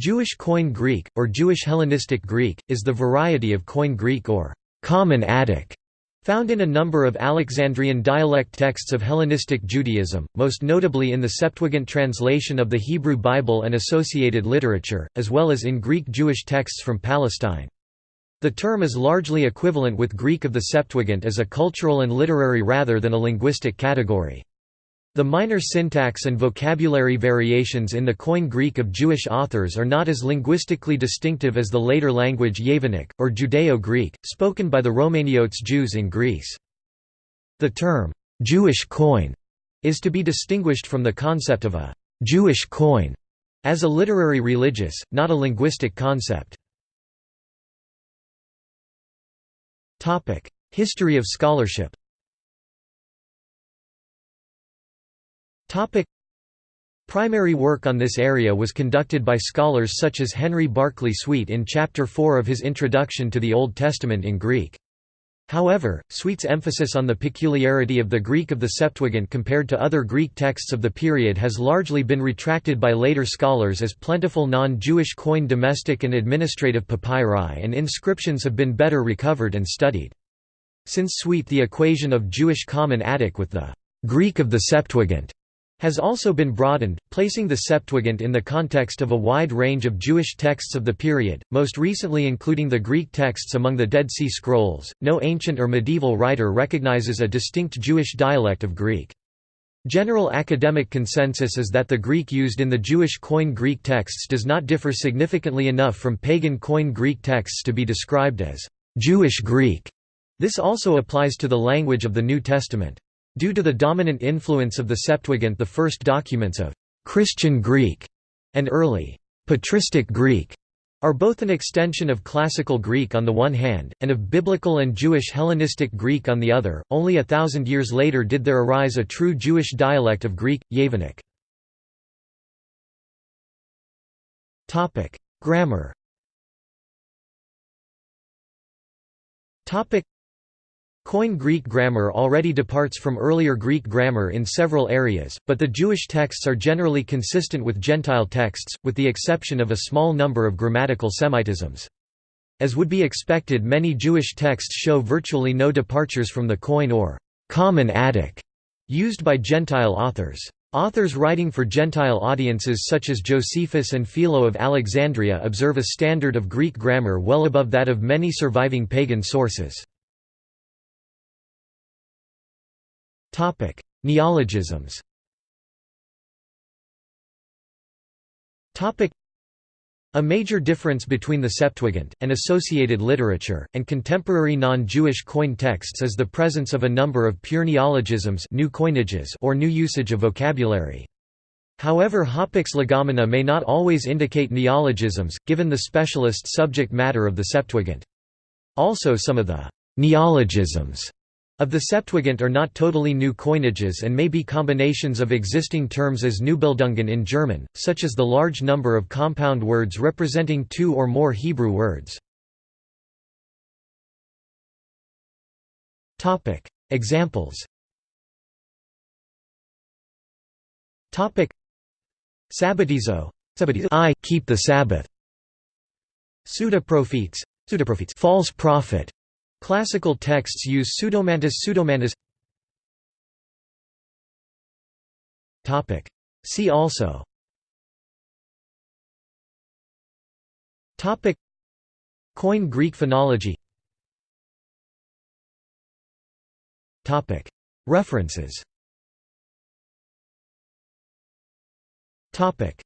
Jewish Koine Greek, or Jewish Hellenistic Greek, is the variety of Koine Greek or Common Attic found in a number of Alexandrian dialect texts of Hellenistic Judaism, most notably in the Septuagint translation of the Hebrew Bible and associated literature, as well as in Greek Jewish texts from Palestine. The term is largely equivalent with Greek of the Septuagint as a cultural and literary rather than a linguistic category. The minor syntax and vocabulary variations in the Koine Greek of Jewish authors are not as linguistically distinctive as the later language Yevanic, or Judeo-Greek, spoken by the Romaniotes Jews in Greece. The term, "'Jewish Koine' is to be distinguished from the concept of a «Jewish Koine' as a literary religious, not a linguistic concept. History of scholarship Topic Primary work on this area was conducted by scholars such as Henry Barclay Swete in Chapter 4 of his Introduction to the Old Testament in Greek. However, Swete's emphasis on the peculiarity of the Greek of the Septuagint compared to other Greek texts of the period has largely been retracted by later scholars as plentiful non-Jewish Koine domestic and administrative papyri and inscriptions have been better recovered and studied. Since Sweet the equation of Jewish Common Attic with the Greek of the Septuagint has also been broadened, placing the Septuagint in the context of a wide range of Jewish texts of the period, most recently including the Greek texts among the Dead Sea Scrolls. No ancient or medieval writer recognizes a distinct Jewish dialect of Greek. General academic consensus is that the Greek used in the Jewish Koine Greek texts does not differ significantly enough from pagan Koine Greek texts to be described as Jewish Greek. This also applies to the language of the New Testament. Due to the dominant influence of the Septuagint the first documents of «Christian Greek» and early «patristic Greek» are both an extension of Classical Greek on the one hand, and of Biblical and Jewish Hellenistic Greek on the other. Only a thousand years later did there arise a true Jewish dialect of Greek, Yevanic. Grammar Koine Greek grammar already departs from earlier Greek grammar in several areas, but the Jewish texts are generally consistent with Gentile texts, with the exception of a small number of grammatical Semitisms. As would be expected many Jewish texts show virtually no departures from the Koine or «common Attic» used by Gentile authors. Authors writing for Gentile audiences such as Josephus and Philo of Alexandria observe a standard of Greek grammar well above that of many surviving pagan sources. Topic: Neologisms. Topic: A major difference between the Septuagint and associated literature and contemporary non-Jewish Koine texts is the presence of a number of pure neologisms, new coinages, or new usage of vocabulary. However hapax legomena may not always indicate neologisms, given the specialist subject matter of the Septuagint. Also some of the «neologisms» Of the Septuagint are not totally new coinages and may be combinations of existing terms as Neubildungen in German, such as the large number of compound words representing two or more Hebrew words. Examples Sabbatizo I keep the Sabbath. Pseudoprophets. False prophet Classical texts use pseudomantis pseudomantis. Topic. See also. Topic. Koine Greek phonology. Topic. References. Topic